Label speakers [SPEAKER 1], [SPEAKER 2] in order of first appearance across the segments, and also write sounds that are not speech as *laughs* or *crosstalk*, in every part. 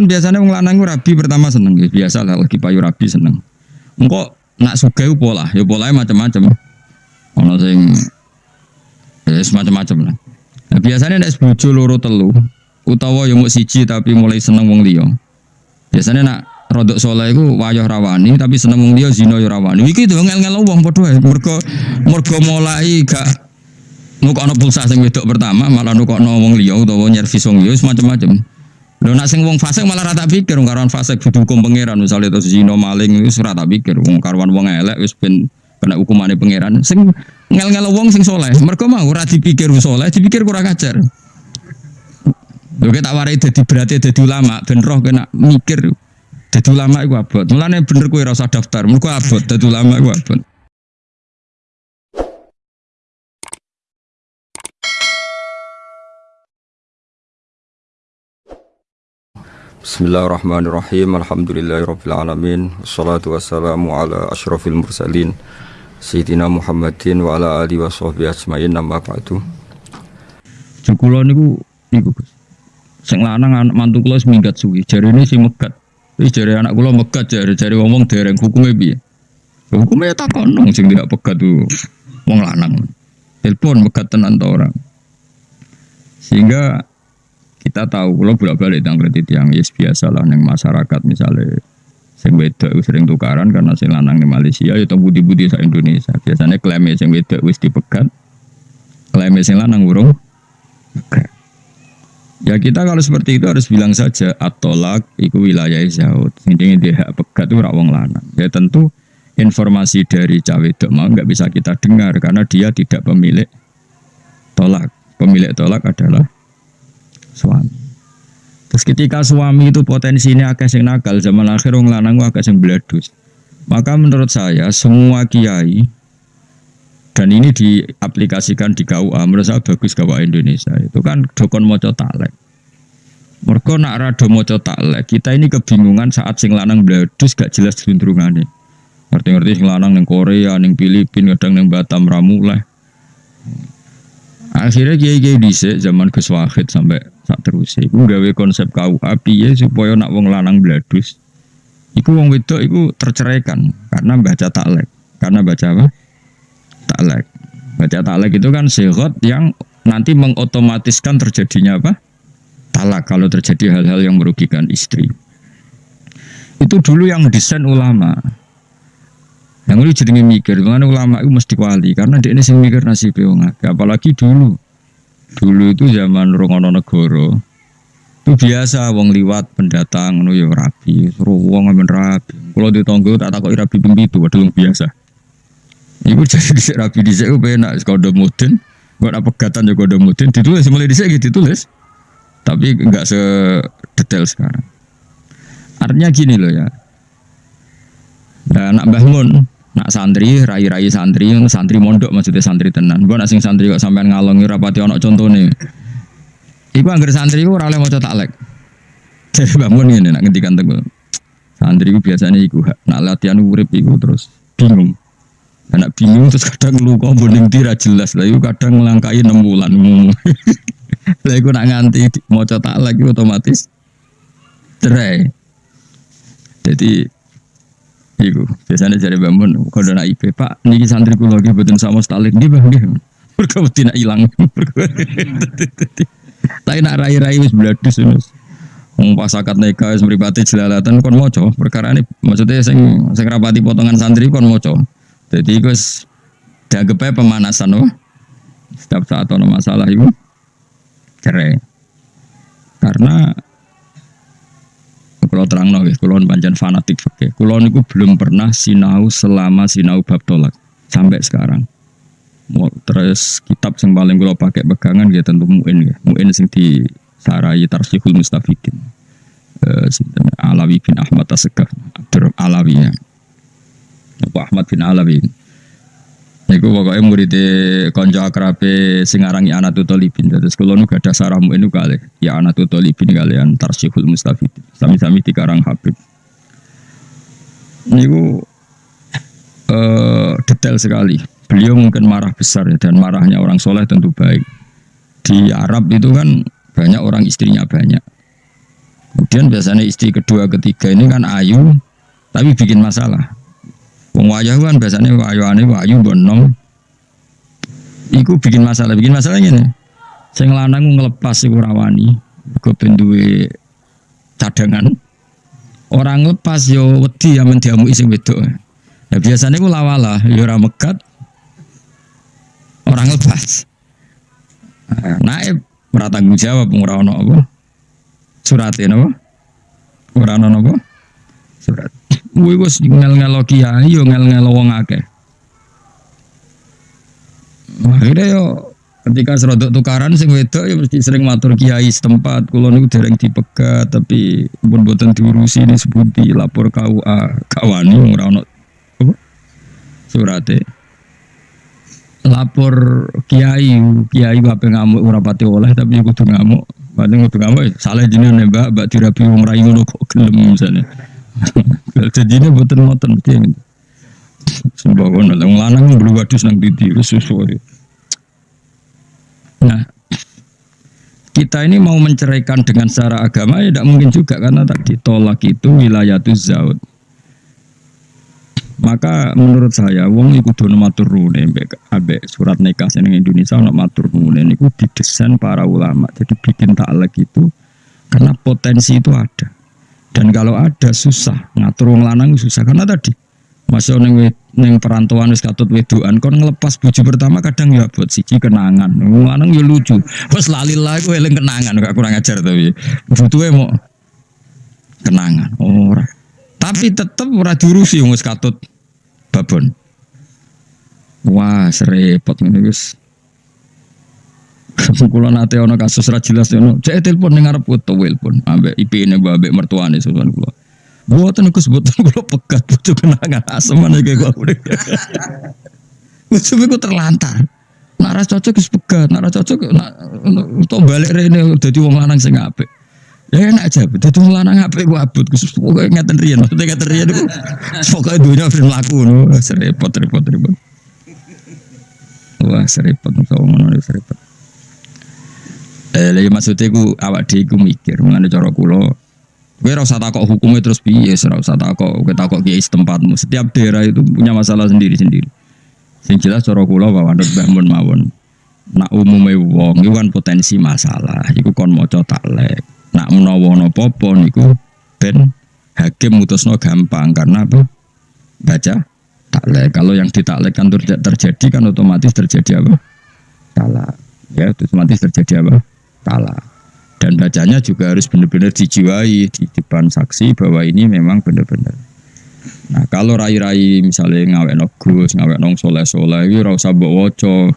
[SPEAKER 1] kan biasanya wong lanang rabi pertama seneng ya biasa lah lagi payu rabi seneng. Engko nak ku pola, ya polanya macam-macam. Ono sing ya semacam-macam lah. Nah, biasanya nek bojo loro telu utawa yang mau siji tapi mulai seneng wong liya. Biasanya nak rodok soleh iku wayah rawani tapi seneng wong liya zina ya rawani. Iki tuh ngel-ngel wong padha. Mergo mergo mulai gak nukokno pulsa sing wedok pertama malah nukokno wong liya utawa nyervis wong liya macam-macam. Lho nak sing wong fasik malah rata pikir wong karuan fasik kudu hukum pangeran misalnya terus zina maling wis ora tak pikir wong karuan wong elek wis ben kena hukumane pangeran. Sing ngel-ngel wong sing soleh mergo mau ora dipikir soleh dipikir kurang ajar. Lho tak warai dadi berarti dadi ulama ben roh kena mikir dadi ulama iku abot. Mulane bener kowe ora usah daftar. Mergo abot dadi ulama iku abot.
[SPEAKER 2] Bismillahirrahmanirrahim. Alhamdulillahirabbil alamin. Wassalatu wassalamu ala asyrafil mursalin Sayyidina Muhammadin wa ala alihi washabbihi ajmain amma ba'du.
[SPEAKER 1] Jukula niku niku Gus. Sing lanang anak mantu kula wis minggat suwi. Jarine sing megat. Jare anak kula megat jare jare ngomong dereng hukume piye? Hukume ya takon dong sing tidak pegat tuh wong lanang. Telepon megat tenan ta orang. Sehingga kita tahu kalau bolak balik tentang kredit yang yes biasa lah neng masyarakat misalnya sing wedok sering tukaran karena sing lanang di Malaysia ya budi-budi sa Indonesia. Biasanya klaimnya sing wedok wis dipegat klaimnya sing lanang urung ya kita kalau seperti itu harus bilang saja atolak iku wilayah zaud. Intinya dia pegat itu wong lanang. Ya tentu informasi dari cawe mau nggak bisa kita dengar karena dia tidak pemilik tolak. Pemilik tolak adalah suami. Terus ketika suami itu potensinya agak sing nakal zaman akhir wong lanang agak sing bledus. Maka menurut saya semua kiai dan ini diaplikasikan di KUA menurut saya bagus KUA Indonesia itu kan dokon moco talek. Mereka nak rado moco talek kita ini kebingungan saat sing lanang bledus gak jelas cenderungannya. Ngerti-ngerti sing lanang neng Korea, neng Filipina, kadang neng Batam ramuleh. Akhirnya kiai-kiai dhisik zaman Gus Wahid sampai sak terus iku gawe konsep KUA piye supaya nak wong lanang bladus iku wong wedok iku terceraikan karena baca taklek. Karena baca apa? Taklek. Baca taklek itu kan sehat yang nanti mengotomatiskan terjadinya apa? Talak kalau terjadi hal-hal yang merugikan istri. Itu dulu yang desain ulama. Yang ini jadi mikir, karena ulama itu mesti wali, karena dia ini sing mikir nasib wong Apalagi dulu, dulu itu zaman Rongono Negoro, itu biasa wong liwat pendatang nu ya rapi, suruh wong ngamen rapi. Kalau ditonggo tak takut rapi ping itu, padahal biasa. Ibu *laughs* jadi rapi disek, gue enak kode mudin, buat apa pegatan juga kode mudin, ditulis mulai disek gitu ditulis, tapi enggak sedetail sekarang. Artinya gini loh ya, Nah, nak bangun, nak santri, rai-rai santri, santri mondok maksudnya santri tenan. Gua nak sing santri kok sampean ngalongi rapati ono contohnya. Iku anggar santri ku ora oleh maca taklek. *laughs* Jadi bangun ini nak ngendikan teguh. Santri ku biasanya iku nak latihan urip iku terus bingung. Anak bingung terus kadang lu kok boning tira jelas lah, kadang ngelangkai enam bulan. *laughs* Lah iku nak nganti maca taklek otomatis cerai. Jadi Iku biasanya cari bangun kalau nak IP Pak niki santri kulo lagi betul sama stalin dia bang dia tidak hilang tapi nak wis bladus wis. Wong pas akad nikah wis mripate jelalatan kon moco perkara ini maksudnya sing sing rapati potongan santri kon moco jadi iku wis dianggap pemanasan wah setiap saat ono masalah itu cerai. Karena kalau terang nol, kalau panjang fanatik fakih. Kalau niku belum pernah sinau selama sinau bab tolak sampai sekarang. Terus kitab yang paling kalau pakai pegangan ya tentu muin ya. Muin sing di sarai tarsihul mustafidin. Uh, Alawi bin Ahmad Asegaf Abdur Alawi ya. Ahmad bin Alawi Iku pokoknya murid konco akrabe sing arangi Anatul Talibin. Terus kalau nu gada saramu ini kali ya Anatul Talibin kalian Tarsihul Mustafid. Sami-sami dikarang Habib. Niku uh, detail sekali. Beliau mungkin marah besar ya, dan marahnya orang soleh tentu baik. Di Arab itu kan banyak orang istrinya banyak. Kemudian biasanya istri kedua ketiga ini kan ayu tapi bikin masalah. Wong kan biasanya wayuane wayu bonong. Iku bikin masalah, bikin masalah ini. Sing lanang ngelepas iku rawani. Gue penduwe cadangan. Orang lepas yo wedi ya mendiamu sing wedok. Ya biasanya gue lawala, yo ora. Orang lepas. Naib ora tanggung jawab ora ono apa? Surat napa? Ora ono? Surat. Kuwi wis ngel-ngelo kiai yo ngel-ngelo wong akeh. Akhirnya yo ketika serodok tukaran sing wedok ya mesti sering matur kiai setempat. Kula niku dereng dipegat tapi pun boten diurusi ini sebuti lapor KUA kawani ora ono surate. Lapor kiai kiai bape ngamuk ora pati oleh tapi kudu ngamuk. Berarti kudu ngamuk salah jenenge mbak. Mbak dirapi wong rai ngono kok gelem misalnya jadi ini boten ngoten gitu Sembako nang lanang belum wadus nang titi susu Nah, kita ini mau menceraikan dengan secara agama ya tidak mungkin juga karena tadi tolak itu wilayah itu zaud. Maka menurut saya wong iku dono matur nuwun ambek surat nikah seneng Indonesia ono matur nuwun niku didesain para ulama. Jadi bikin taklek itu karena potensi itu ada. Dan kalau ada susah. Ngatur wong lanang susah. Karena tadi masuk neng neng perantauan wis katut wedoan kon ngelepas bojo pertama kadang ya buat siji kenangan. Lanang ya lucu. Wis lali lah kowe eling kenangan. Gak kurang ajar tapi butuhe mau kenangan. Ora. Tapi tetep ora diurusi wis katut babon. Wah serepot ngene wis *laughs* kula nate ana kasus ra jelas ngono cek telepon ning arep foto telepon ambek IP-ne ambek mertuane sowan kula Buatan aku sebutan kalau pegat butuh kenangan mana kayak gue udah. Gue terlantar. Nara cocok is pegat, nara cocok nak untuk balik rene jadi wong lanang sing apik. Ya enak aja, jadi wong lanang apik gue abut, khusus pokoknya ngeten riyen, maksudnya ngeten riyen itu pokoknya dunia film laku no, serepot repot repot. Wah serepot, kalau ngono serepot. Eh, lagi maksudnya gue awak dia gue mikir, mengenai cara kulo, Gue rasa takut hukumnya terus piye, rasa takut gue takut kiai setempatmu. Setiap daerah itu punya masalah sendiri-sendiri. Sing jelas cara kula wawanut bangun mawon. Nak umume wong iku kan potensi masalah, iku kon maca taklek. Nak menawa napa-apa niku ben hakim mutusno gampang karena apa? Baca taklek. Kalau yang ditaklekkan terjadi kan otomatis terjadi apa? Salah. Ya, otomatis terjadi apa? Salah. Dan bacanya juga harus benar-benar dijiwai di depan saksi bahwa ini memang benar-benar. Nah kalau rai-rai misalnya ngawek no gus ngawek nong soleh soleh itu rasa woco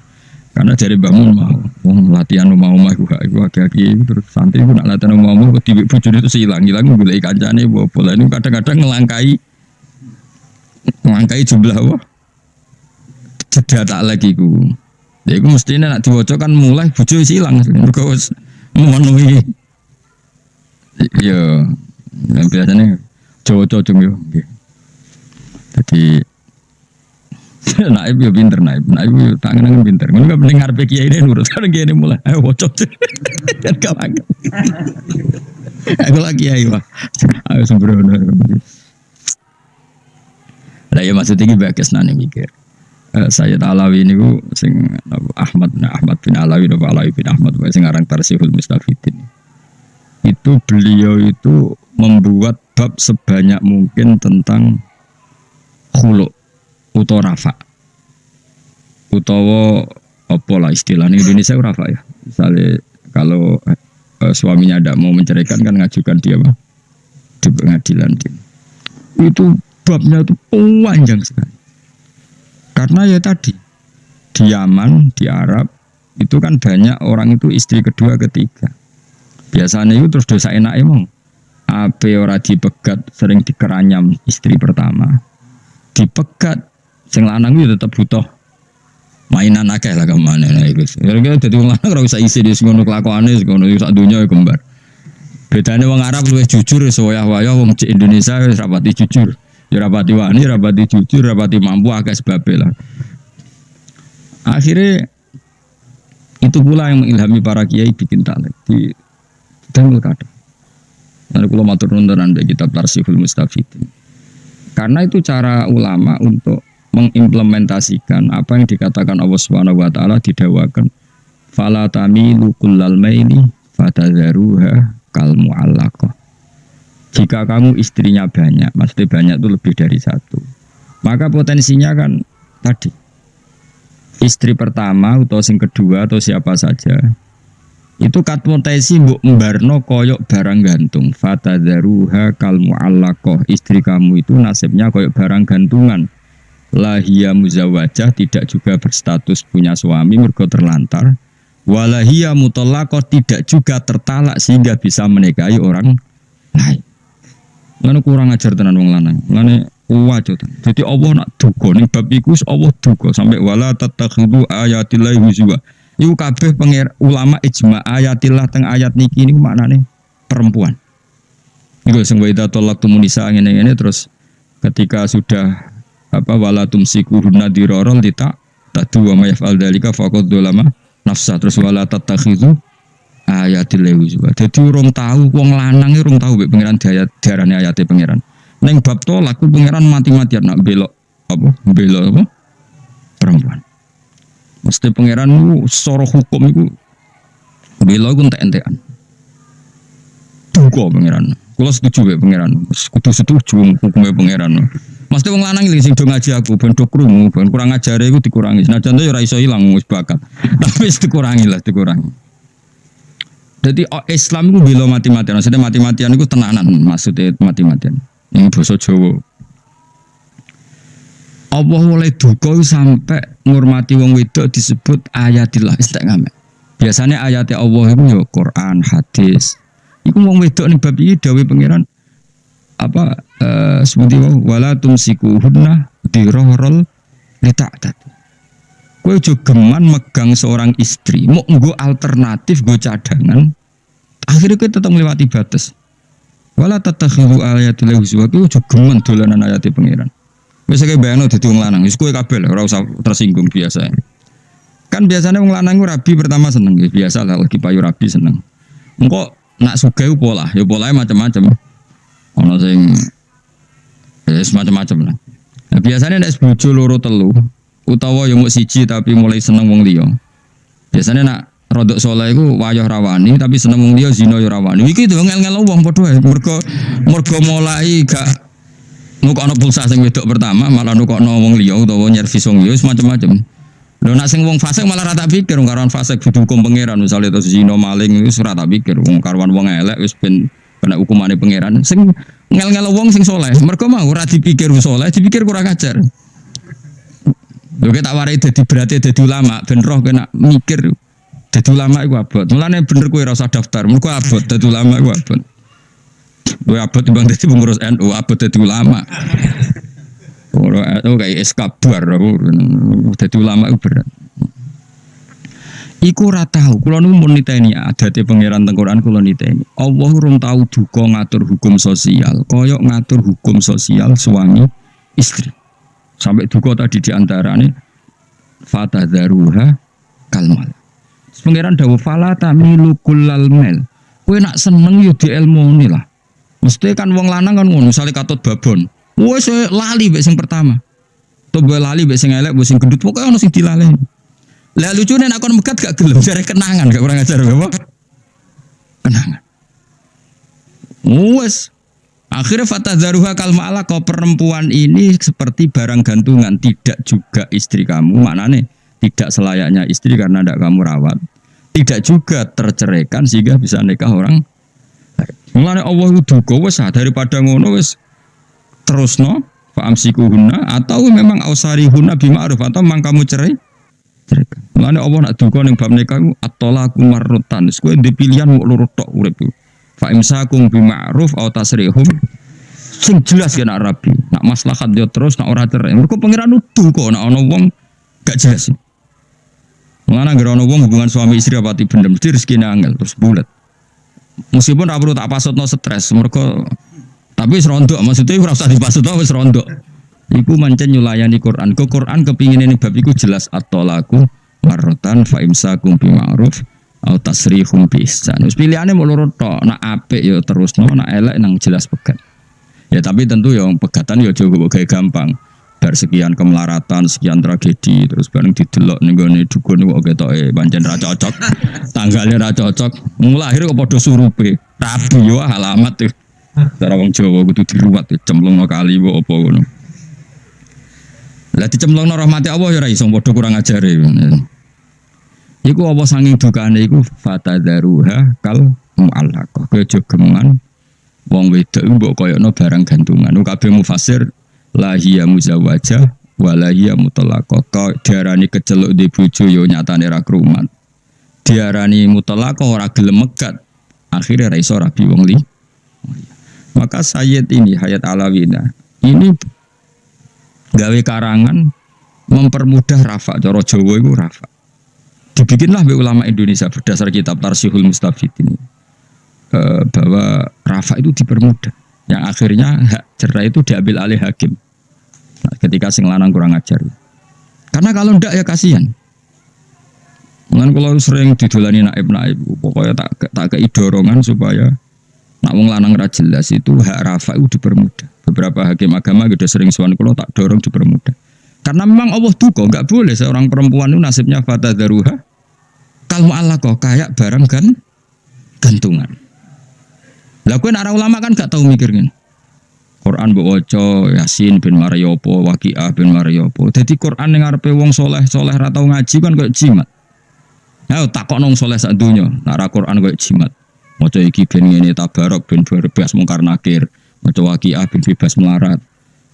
[SPEAKER 1] karena dari bangun mau oh, latihan mau mau aku gak aku aki terus santri aku nak latihan mau mau tiba bujur itu hilang hilang gue kancane bawa pola ini kadang-kadang ngelangkai ngelangkai jumlah wah tidak tak lagi ku jadi aku mestinya nak diwocok kan mulai bujur hilang mereka memenuhi. Ya yang biasanya cowok-cowok yo. Jadi *laughs* naib ya pinter naib. Naib ya tangan tangan pinter. Nggak nggak penting ngarep kiai ini nurut. Kan kiai ini mulai ayo bocok kan kawan aku lagi kiai wah ayo sembrono. Nah ya maksudnya ini bagus nani mikir uh, Sayyid Alawi ini ku sing Ahmad nah Ahmad bin Alawi atau Alawi bin Ahmad sing aran Tarsihul Mustafidin. Itu beliau itu membuat bab sebanyak mungkin tentang khuluk utawa rafa. Utawa apa lah istilahnya Indonesia rafa ya? Misalnya kalau uh, suaminya tidak mau menceraikan kan ngajukan dia apa di pengadilan itu babnya itu panjang sekali karena ya tadi di Yaman, di Arab itu kan banyak orang itu istri kedua, ketiga. Biasanya itu terus dosa enak emang. Apa ora dipegat sering dikeranyam istri pertama. Dipegat sing lanang itu tetap butuh mainan akeh lah ke mana nah itu. Kira-kira jadi wong lanang ora usah isi di ngono kelakuane ngono sak dunya ya kembar. Bedanya wong Arab luwih jujur sewaya-waya wong Indonesia wis rapati jujur. Ya rapati wani, rapati jujur, rapati mampu agak sebab lah. Akhirnya itu pula yang mengilhami para kiai bikin talek di Dangul kada. Nanti kalau matur nuwun tenan mbek kitab Tarsihul Mustafidin. Karena itu cara ulama untuk mengimplementasikan apa yang dikatakan Allah Subhanahu wa taala didawakan fala tamilu kullal maili fatadharuha kal muallaqah. Jika kamu istrinya banyak, maksudnya banyak itu lebih dari satu. Maka potensinya kan tadi. Istri pertama atau sing kedua atau siapa saja itu kat potensi mbok mbarno koyok barang gantung. Fatadharuha kal muallaqah. Istri kamu itu nasibnya koyok barang gantungan. Lahia muzawajah tidak juga berstatus punya suami mergo terlantar. Walahia mutallaqah tidak juga tertalak sehingga bisa menikahi orang lain Lalu kurang ajar tenan wong lanang. Lalu wajo Jadi Allah nak duga ning bab iku Allah duga sampai wala tatakhidu ayatillah huzwa. Iku kabeh pengir ulama ijma ayatillah teng ayat niki niku maknane perempuan. Iku sing wa idza talaqtum nisa ngene-ngene terus ketika sudah apa wala tumsikuhunna dirarul dita tadu wa mayafal dalika faqad dolama nafsa terus wala tatakhidu ayatil juga. Jadi urung tahu wong lanang urung tahu be pangeran daya diarani ayate pangeran. Neng bab tolak ku pangeran mati-matian nak belok apa? Belok apa? Perempuan. Mesti pangeran ku soro hukum iku belok ku entek-entekan. Duga pangeran. Kulo setuju be pangeran. Kudu setuju hukumnya pangeran. Mesti wong lanang iki sing do ngaji aku ben do kurang ajare iku dikurangi. Nah contoh ya ora iso ilang bakat. *laughs* Tapi dikurangi lah, dikurangi. Jadi oh, Islam itu bila mati-matian. Maksudnya mati-matian itu tenanan. Maksudnya mati-matian. Ini bahasa Jawa. Allah oleh duka sampai ngurmati wong wedok disebut ayatillah istiqamah. Biasanya ayatnya Allah itu ya Quran, hadis. Iku wong wedok nih bab iki dawuh pangeran apa uh, seperti wala tumsikuhunna dirorol lita'tat. Kue juga megang seorang istri, mau nggo alternatif, gue cadangan. Akhirnya kue tetap melewati batas. Wala tatakhidu ayatil huzwa kue juga geman dolanan ayati pangeran. Biasa kayak bayang dadi wong lanang, wis kowe kabel, usah tersinggung biasa. Kan biasanya wong lanang rabi pertama seneng ya, biasa lah lagi payu rabi seneng. Engko nak sugih pola, ya polanya macam-macam. Ono sing ya macam-macam lah. Nah, biasanya nek bojo loro telu, utawa yang mau siji tapi mulai seneng wong liya. Biasanya nak rodok soleh itu wayah rawani tapi seneng wong liya zina ya rawani. Iki tuh ngel-ngel wong padha. Mergo mergo mulai gak nukokno pulsa sing wedok pertama malah nukokno wong liya utawa nyervis wong liya macam-macam. Lho nak sing wong fasik malah rata pikir wong karuan fasik kudu hukum pangeran misalnya itu zina maling wis rata pikir wong karuan wong elek wis ben kena hukumane pangeran. Sing ngel-ngel wong sing soleh mergo mau ora dipikir soleh dipikir kurang ajar. Lho tak warai dadi berarti dadi ulama ben roh kena mikir dadi ulama iku abot. Mulane bener kowe ora usah daftar. Mergo abot dadi ulama iku abot. Kowe abot timbang dadi pengurus NU, abot dadi ulama. Ora oh, kayak eskabar aku dadi ulama iku berat. Iku ora tahu, kula nu mun niteni adate pangeran teng Quran kula niteni. Allah urung tahu duka ngatur hukum sosial, koyok ngatur hukum sosial suami istri. Sampai duka tadi di antara ini Fatah daruha kalmal. Pengiran dawa fala tamilu kullal mel. Kue nak seneng yo di ilmu lah. Mesti kan wong lanang kan ngono, misalnya katut babon. Wes lali mbek sing pertama. Tuh lali mbek sing elek, mbek sing gendut, pokoknya ono sing dilaleni. Lah lucune nek kon megat gak gelem jare kenangan gak kurang ajar apa? Kenangan. Wes Akhirnya fatah daruha kalma'ala kau perempuan ini seperti barang gantungan. Tidak juga istri kamu. Mana nih tidak selayaknya istri karena tidak kamu rawat. Tidak juga terceraikan sehingga bisa nikah orang Mulane Allah itu wes ah, daripada ngono wes terus no faamsikuhunna atau memang ausari huna bima'ruf atau memang kamu cerai ceraikan. Mulane Allah nak duka ning bab nikah atolaku marrutan. Kowe dipilihan mau lurut tok Fa imsakum bi ma'ruf aw tasrihum sing jelas ya nak rabi. Nak maslahat dia terus nak ora cerai. Mergo pangeran nuduh kok nak ana wong gak jelas. Mana gara ana wong hubungan suami istri apa ti bener mesti rezeki angel terus bulat. Meskipun ra perlu tak pasutno stres mergo tapi wis rondo maksudnya ora usah dipasutno wis rondo. Iku mancen nyulayani Quran. Ke Quran kepingin ini bab iku jelas at-talaku marrotan fa imsakum bi ma'ruf au tasrihum bi ihsan. Wis pilihane mau loro tok, nak apik ya terusno, nak elek nang jelas pegat. Ya tapi tentu yang pegatan ya coba kayak gampang. Bar sekian kemelaratan, sekian tragedi, terus bareng didelok ning gone dukun kok ketoke pancen ra cocok. *laughs* Tanggalnya ra cocok. Mulahir kok padha surupe. Rabi yo alamat tuh. Cara wong Jawa kudu diruwat cemplung kali apa ngono. Lah dicemplungno rahmati Allah ya ora iso padha kurang ajare. Iku apa sanging dukane iku fatadaruha kal muallaqah. Kowe aja geman wong wedok iku mbok koyokno barang gantungan. Kabeh mufasir la hiya muzawwajah wa la hiya mutallaqah. Kau diarani keceluk di bojo yo nyatane ra krumat. Diarani mutallaqah ora gelem megat. Akhirnya ra iso rabi wong li. Maka Sayyid ini Hayat Alawina ini gawe karangan mempermudah rafa cara Jawa itu rafa dibikinlah ulama Indonesia berdasar kitab Tarsihul Mustafid ini. E, bahwa rafa itu dipermudah. Yang akhirnya hak cerai itu diambil alih hakim. Nah, ketika sing lanang kurang ajar. Karena kalau ndak ya kasihan. Mungkin kalau sering didolani naib naib, pokoknya tak tak kei dorongan supaya nak wong lanang ra jelas itu hak rafa itu dipermudah. Beberapa hakim agama sudah sering suan kalau tak dorong dipermudah. Karena memang Allah duka nggak boleh seorang perempuan itu nasibnya fata daruha Allah kok kayak barang kan gantungan. Lah kowe ulama kan gak tahu mikirnya. Quran mbok waca Yasin bin Mariopo, Waqiah bin Mariopo. Jadi Quran yang ngarepe wong soleh soleh ra tau ngaji kan kayak jimat. Ayo takok nong soleh sak dunya, nak Quran kayak jimat. Maca iki ben ngene tabarok ben bebas mungkar nakir. Maca waqiah ben bebas melarat.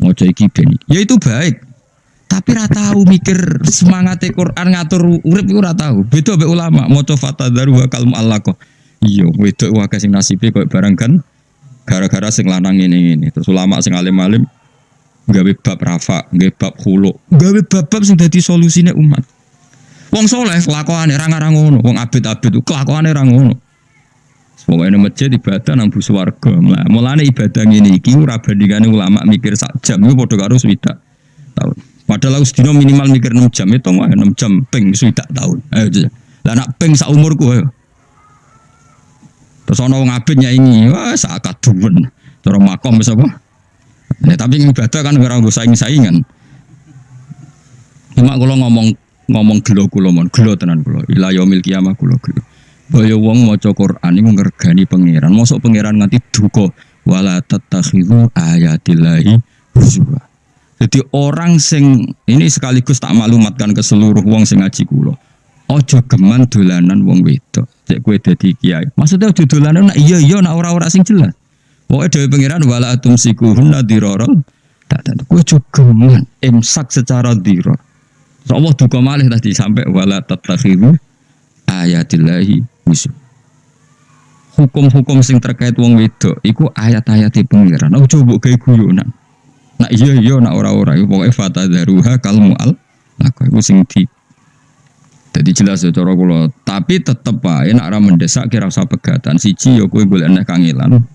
[SPEAKER 1] Maca iki ben. Ya itu baik. Tapi ra tahu mikir semangat Quran ngatur urip iku ra tahu. Beda ulama maca fatadaru wa kalmu kok. Iya, wedok wae sing nasibe koyo barang kan gara-gara sing lanang ini ini. Terus ulama sing alim-alim gawe bab rafa, gawe bab khulu, gawe bab-bab sing dadi solusine umat. Wong soleh kelakuane ra ngarang ngono, wong abid-abid kelakuane ra ngono. Pokoknya masjid ibadah nang bus warga. Mulane ibadah ngene iki ora bandingane ulama mikir sak jam iku padha karo swidak tahun. Padahal aku sedina minimal mikir 6 jam itu mah 6 jam ping swidak tahun. Ayo. Lah nak ping sak umurku ayo. Terus ana wong abid nyaingi, wah sak kaduwen. Cara makom wis apa? Ya, tapi ibadah kan ora nggo saing-saingan. Cuma kalau ngomong ngomong gelo kula mon gelo tenan kula ila yaumil kiamah kula gelo Baya wong maca Quran iku ngergani pangeran mosok pangeran nganti duka wala tattakhidhu ayatillahi huzwa jadi orang sing ini sekaligus tak maklumatkan ke seluruh wong sing ngaji kula ojo geman dolanan wong wedok cek kowe dadi kiai maksudnya ojo dolanan nak iya iya nak ora-ora sing jelas Pokoknya dari pangeran wala atum sikuhun dirorol tak tentu kowe ojo geman imsak secara diror So Allah duka malih tadi sampai wala tatakhiru ayatillahi musuh. Hukum-hukum sing terkait wong wedok iku ayat-ayat pengiran. Aku coba kayak guyonan. Nak iya iya nak ora-ora iku pokoke fatadaruha kalmu al aku iku sing di jadi jelas ya cara kula, tapi tetep wae nek ora mendesak kira usah pegatan. Siji ya kowe golek nek kangelan.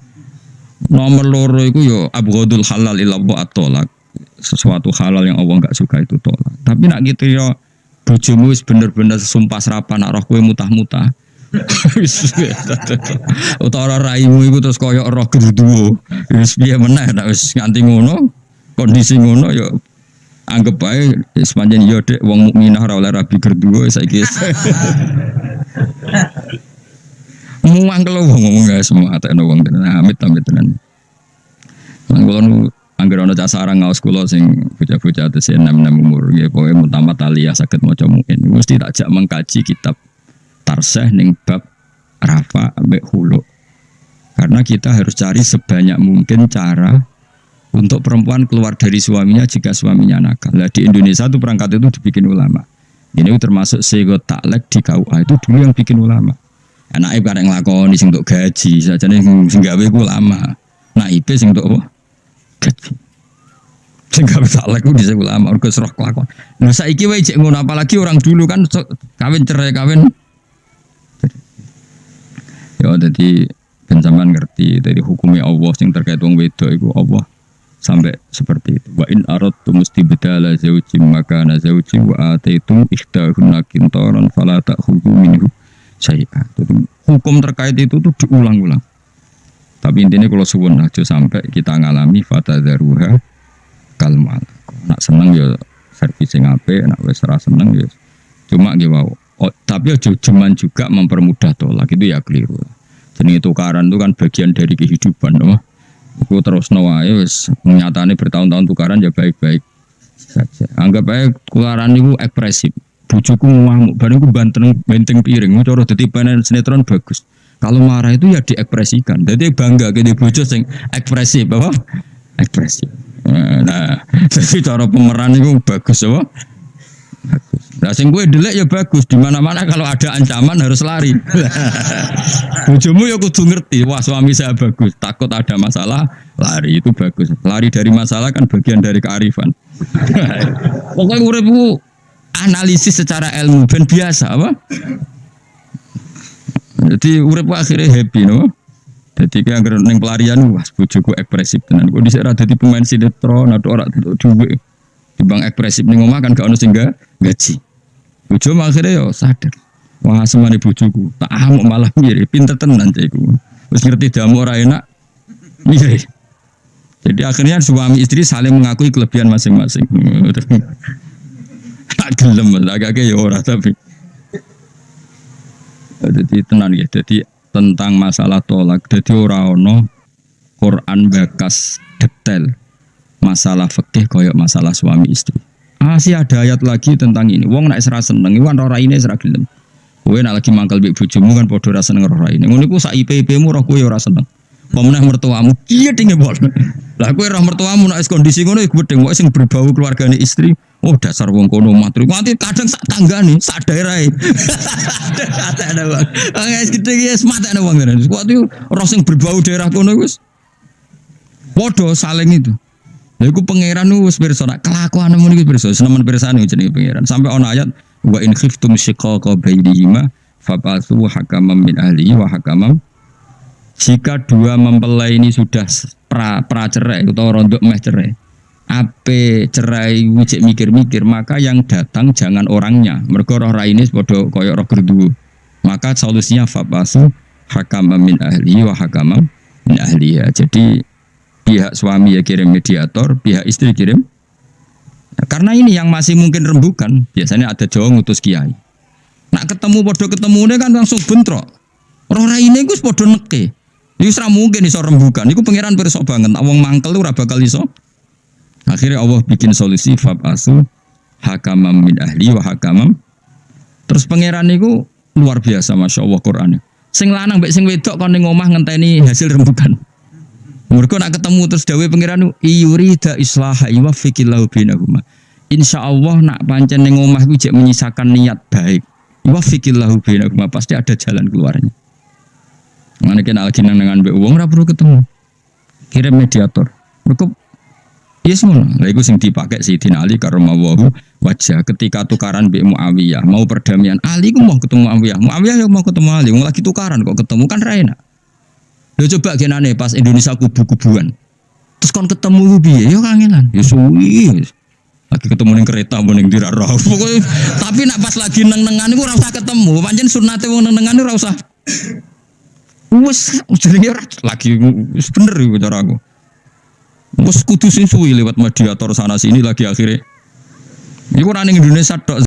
[SPEAKER 1] Nomor loro iku ya abghadul halal ila atolak sesuatu halal yang Allah nggak suka itu tolak. Tapi nak gitu ya bojomu wis bener-bener sumpah serapan nak roh kowe mutah-mutah. *laughs* Utara raimu iku terus koyo roh gerduwo. Wis piye meneh nak wis nganti ngono, kondisi ngono ya anggap bae sepanjang yo dek wong mukminah ora oleh rabi gerduwo saiki. *laughs* Muang kalau ngomong gak semua atau wong tenan amit amit tenan. Mangkulon Angger ana cah sarang ngaos kula sing bocah-bocah atus enam-enam umur nggih pokoke mutamat aliyah saged maca mungkin mesti tak jak mengkaji kitab tarseh ning bab rafa ambek hulu. Karena kita harus cari sebanyak mungkin cara untuk perempuan keluar dari suaminya jika suaminya nakal. Nah, di Indonesia itu perangkat itu dibikin ulama. Ini termasuk sego taklek di KUA itu dulu yang bikin ulama. Anak ibu kadang ngelakoni sing untuk gaji, saja nih sing gawe ulama. IP sing untuk apa? gaji. Sing gak bisa lagi di ulama mergo serah kelakuan. Nah saiki wae cek ngono apalagi orang dulu kan kawin cerai kawin. Ya jadi pencaman ngerti dari hukumnya Allah sing terkait wong wedok itu Allah sampai seperti itu. Wa in aradtu mustibdala maka na zawji wa ataitum ikhtahunna kintaran fala ta'khudhu minhu syai'ah. Itu- Hukum terkait itu tuh diulang-ulang. Tapi intinya kalau suwun aja sampai kita ngalami fatadharuha kalmal. Nak seneng ya servis sing apik, nak ora seneng ya cuma nggih. Oh, tapi aja cuman juga mempermudah tolak itu ya keliru. Jenenge tukaran itu kan bagian dari kehidupan, no? Iku terus wae wis nyatane bertahun-tahun tukaran ya baik-baik saja. Anggap aja tukaran itu ekspresif. Bujuku ngamuk, bareng ku banteng benteng piring, cara dadi pemain sinetron bagus. Kalau marah itu ya diekspresikan. Jadi bangga gede bojo sing ekspresif, apa? Ekspresif. Nah, *laughs* jadi cara pemeran itu bagus, apa? Nah, sing gue delek ya bagus. Di mana-mana kalau ada ancaman harus lari. *laughs* Bojomu ya kudu ngerti, wah suami saya bagus. Takut ada masalah, lari itu bagus. Lari dari masalah kan bagian dari kearifan. *laughs* Pokoknya uripku analisis secara ilmu ben biasa apa? Jadi urip akhirnya happy no. Jadi kayak ning pelarian wah bojoku ekspresif tenan. Dhisik ora dadi pemain sinetron atau ora entuk dhuwit. Timbang ekspresif ning omah kan gak ono sing gaji. Bojo akhirnya yo sadar. Wah semane bojoku tak amuk malah mirip pinter tenan cekku. Wis ngerti damu ora enak mirip. Jadi akhirnya suami istri saling mengakui kelebihan masing-masing. Tak gelem agak-agak ya ora tapi. Jadi tenan ya. Jadi tentang masalah tolak. Jadi ora ono Quran bakas detail masalah fikih koyok masalah suami istri. Masih ada ayat lagi tentang ini. Wong nak serasa seneng, iwan ora ini serasa gelem. Kowe nak lagi mangkal mbek bojomu kan padha ora seneng ora ini. Ngono iku sak IP-IP-mu roh kowe ora seneng. Pemenah mertuamu, iya tinggi bol. Lah kowe roh mertuamu nak wis kondisi ngono iku gedeng kok sing berbau keluargane istri. Oh dasar wong kono matri. Nanti kadang sak tanggane, sak daerah. Kata ada bang. Guys gede ya semata ada bang. Suatu roh sing berbau daerah kono wis. Podo saling itu. Lha iku pangeran nu wis pirsa nak kelakuan mun iku pirsa senemen pirsane jenenge pangeran. Sampai ono ayat wa in khiftum shiqaqa bainihima fab'atsu hakaman min ahli wa hakaman jika dua mempelai ini sudah pra, pra cerai atau rondok meh cerai ape cerai wijik mikir-mikir maka yang datang jangan orangnya. Mereka roh raine padha koyo roh gerdu maka solusinya fabasu hakaman min ahli wa hakaman min ahliya jadi pihak suami ya kirim mediator pihak istri kirim Nah, karena ini yang masih mungkin rembukan biasanya ada Jawa ngutus kiai nak ketemu podo ketemu kan langsung bentrok roh raine gus podo neke Iku ora mungkin iso rembukan. Iku pangeran pirsa banget. Nak wong mangkel ora bakal iso. Akhirnya Allah bikin solusi fabasu hakamam min ahli wa hakamam. Terus pangeran niku luar biasa masya Allah Quran. Sing lanang mbek sing wedok kon ning omah ngenteni hasil rembukan. Mereka nak ketemu terus dawe pangeran iyurida islaha yuwaffiqillahu. Insya Allah nak pancen ning omah iku menyisakan niat baik. Yuwaffiqillahu bainahuma pasti ada jalan keluarnya. Mana kena lagi dengan be uang ora ketemu. Kirim mediator. Mereka Yes ngono. Lah iku sing dipakai Sayyidina Ali karamawahu wajah ketika tukaran be Muawiyah mau perdamaian. Ali ku mau ketemu Muawiyah. Muawiyah yang mau ketemu Ali. Wong lagi tukaran kok ketemu kan ra enak. Lho coba genane pas Indonesia kubu-kubuan. Terus kon ketemu piye? Ya kangenan. Ya suwi. Lagi ketemu ning kereta mau ning dira roh. Pokoknya tapi nak pas lagi neng-nengan iku ora usah ketemu. Pancen sunate wong neng-nengan ora usah Wes jenenge lagi bener iku cara aku. Wes kudu suwi lewat mediator sana sini lagi akhirnya. Iku ning Indonesia tok